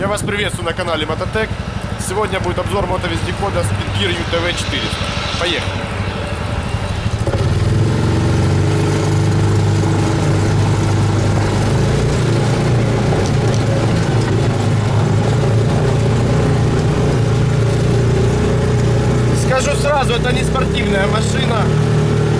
Я вас приветствую на канале Мототек. Сегодня будет обзор мотовездехода Speedgear UTV 400. Поехали! Скажу сразу, это не спортивная машина.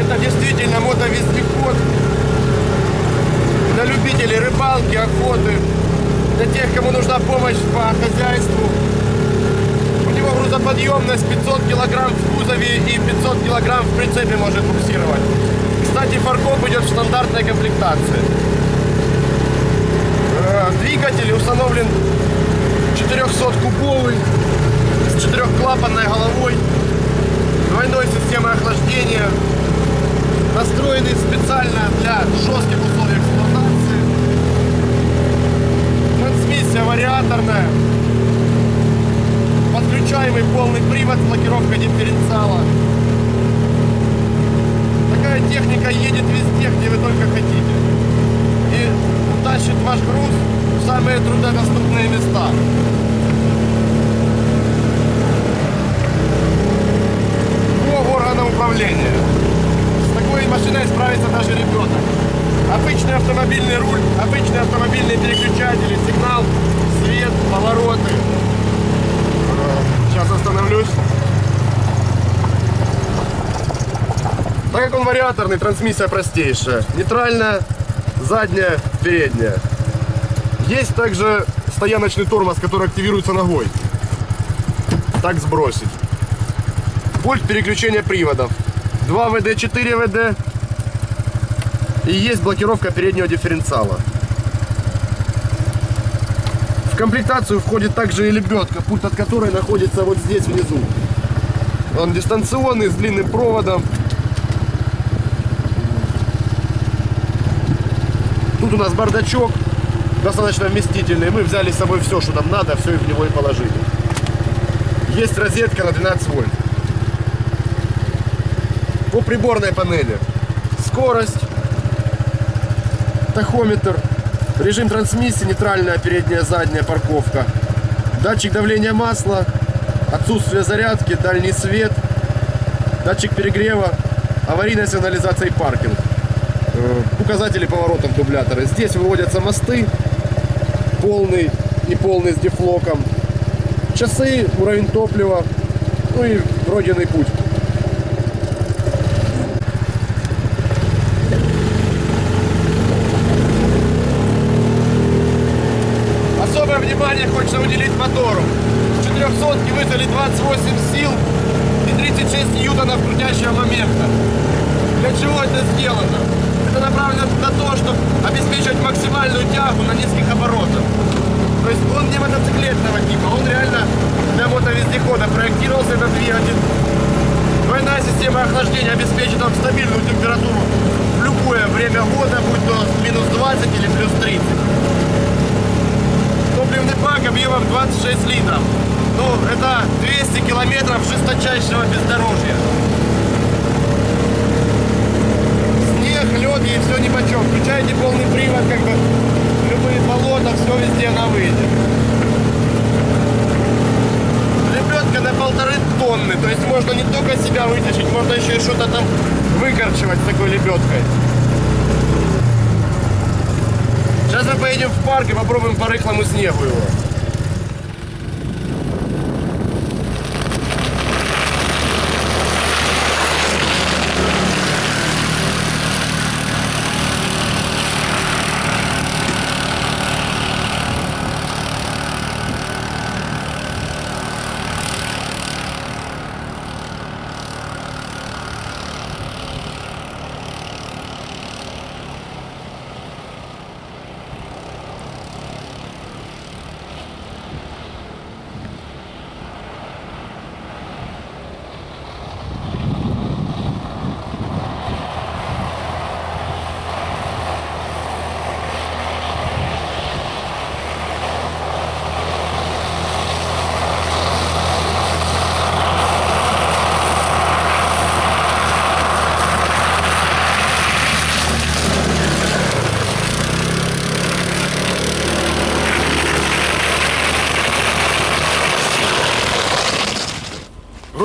Это действительно мотовездеход для любителей рыбалки, охоты, для тех, кому нужна помощь по хозяйству. У него грузоподъемность 500 килограмм в кузове и 500 килограмм в прицепе может буксировать. Кстати, фаркоп идет в стандартной комплектации. Э, Двигатель установлен 400-кубовый с четырехклапанной головой, двойной системой охлаждения, настроенный специально для жестких условий Трансмиссия вариаторная, подключаемый полный привод с блокировкой дифференциала. Такая техника едет везде, где вы только хотите. И утащит ваш груз в самые труднодоступные места. По органам управления. С такой машиной справится даже ребенок. Обычный автомобильный руль, обычные автомобильные переключатели, сигнал, свет, повороты. Сейчас остановлюсь. Так как он вариаторный, трансмиссия простейшая. Нейтральная, задняя, передняя. Есть также стояночный тормоз, который активируется ногой. Так сбросить. Пульт переключения приводов. 2 ВД, 4 ВД. И есть блокировка переднего дифференциала. В комплектацию входит также и лебедка, пульт от которой находится вот здесь внизу. Он дистанционный, с длинным проводом. Тут у нас бардачок, достаточно вместительный. Мы взяли с собой все, что нам надо, все и в него и положили. Есть розетка на 12 вольт. По приборной панели. Скорость, тахометр, режим трансмиссии, нейтральная передняя, задняя парковка, датчик давления масла, отсутствие зарядки, дальний свет, датчик перегрева, аварийная сигнализация и паркинг, Э, указатели поворотов дублятора. Здесь выводятся мосты, полный и полный с дефлоком, часы, уровень топлива, ну и пройденный путь. Внимание хочется уделить мотору. С 400 выдали 28 сил и 36 ньютонов крутящего момента. Для чего это сделано? Это направлено на то, чтобы обеспечивать максимальную тягу на низких оборотах. То есть он не мотоциклетного типа, он реально для мотовездехода проектировался этот двигатель. Двойная система охлаждения обеспечит вам стабильную температуру в любое время года, будь то минус 20 или плюс 30. Топливный бак объемом 26 литров. Ну, это 200 километров жесточайшего бездорожья. Снег, лед и все ни почем. Включаете полный привод, как бы любые болота, все везде она выйдет. Лебедка на полторы тонны, то есть можно не только себя вытащить, можно еще и что-то там выкорчевать с такой лебедкой. Сейчас мы поедем в парк и попробуем по рыхлому снегу его.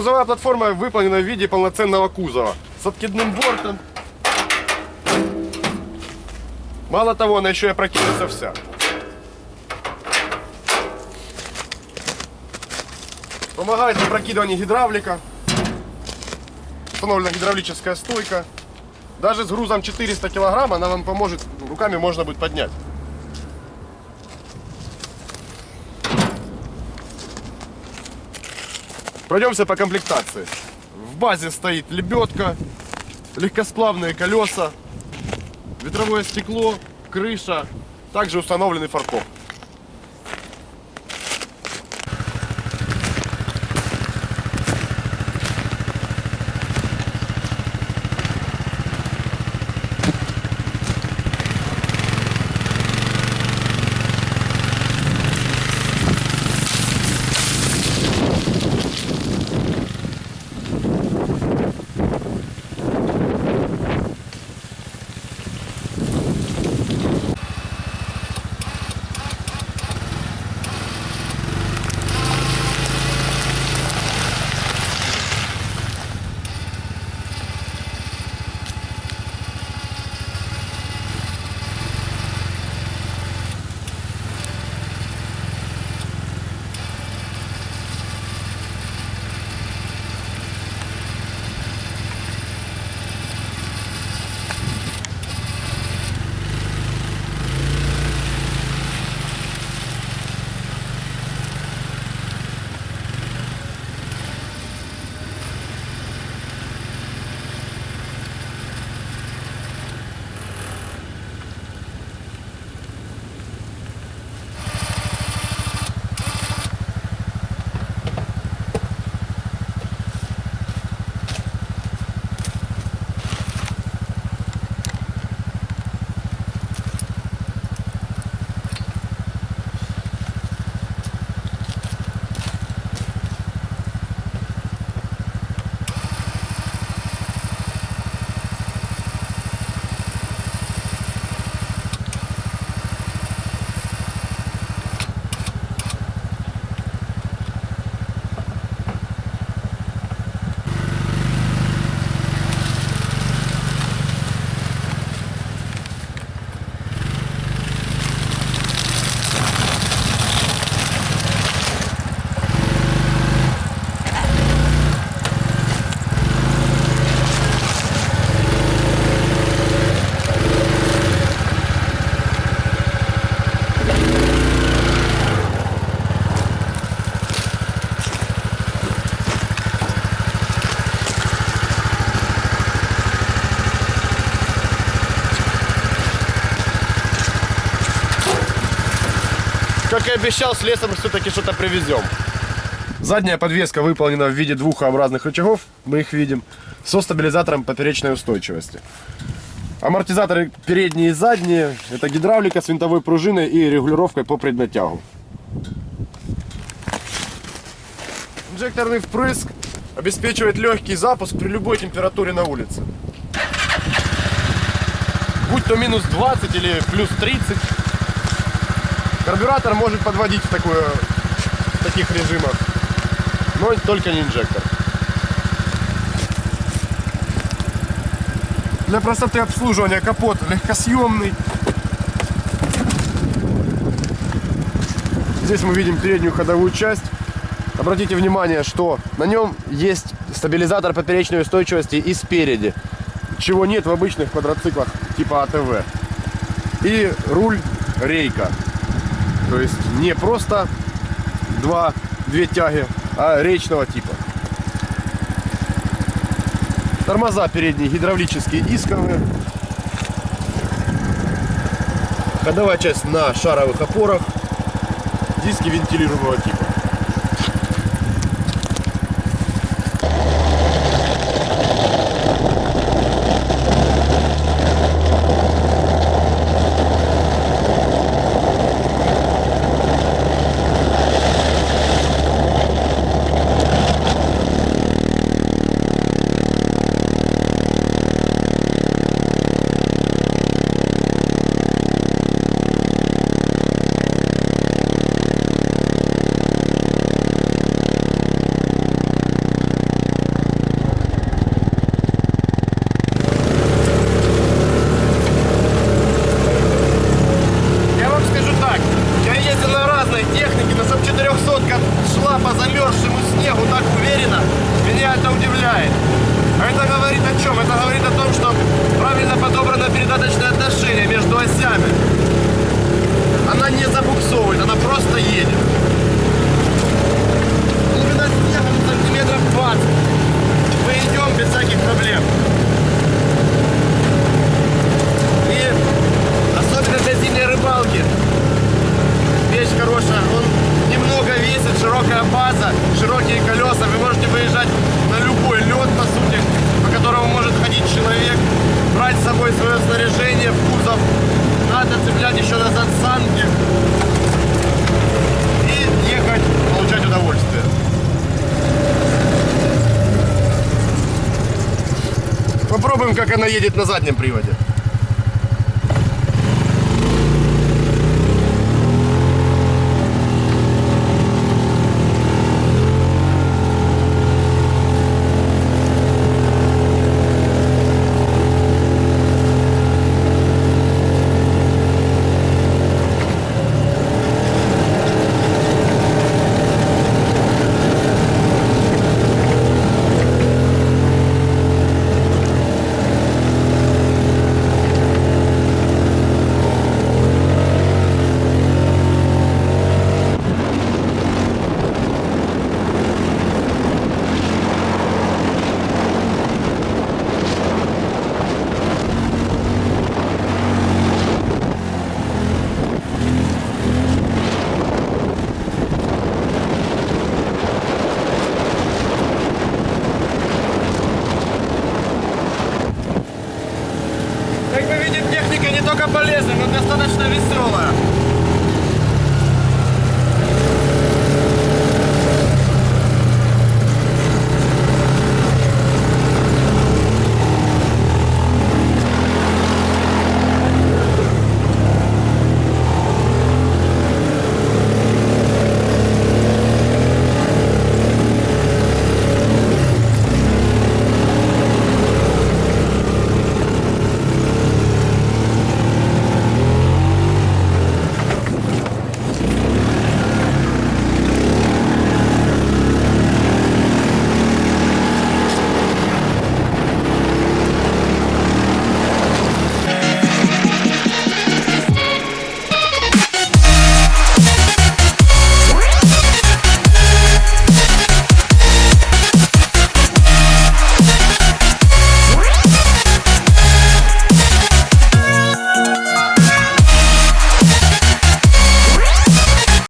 Грузовая платформа выполнена в виде полноценного кузова с откидным бортом. Мало того, она еще и опрокинется вся. Помогает в гидравлика. Установлена гидравлическая стойка. Даже с грузом 400 килограмм она вам поможет, руками можно будет поднять. Пройдемся по комплектации. В базе стоит лебедка, легкосплавные колеса, ветровое стекло, крыша, также установленный фаркоп. Обещал, с лесом все-таки что-то привезем. Задняя подвеска выполнена в виде двух образных рычагов, мы их видим, со стабилизатором поперечной устойчивости. Амортизаторы передние и задние, это гидравлика с винтовой пружиной и регулировкой по преднатягу. Инжекторный впрыск обеспечивает легкий запуск при любой температуре на улице. Будь то минус 20 или плюс 30, Карбюратор может подводить в, такую, в таких режимах, но только не инжектор. Для простоты обслуживания капот легкосъемный. Здесь мы видим переднюю ходовую часть. Обратите внимание, что на нем есть стабилизатор поперечной устойчивости и спереди, чего нет в обычных квадроциклах типа АТВ. И руль рейка. То есть не просто два, две тяги, а речного типа. Тормоза передние гидравлические дисковые. Ходовая часть на шаровых опорах. Диски вентилируемого типа. Как она едет на заднем приводе.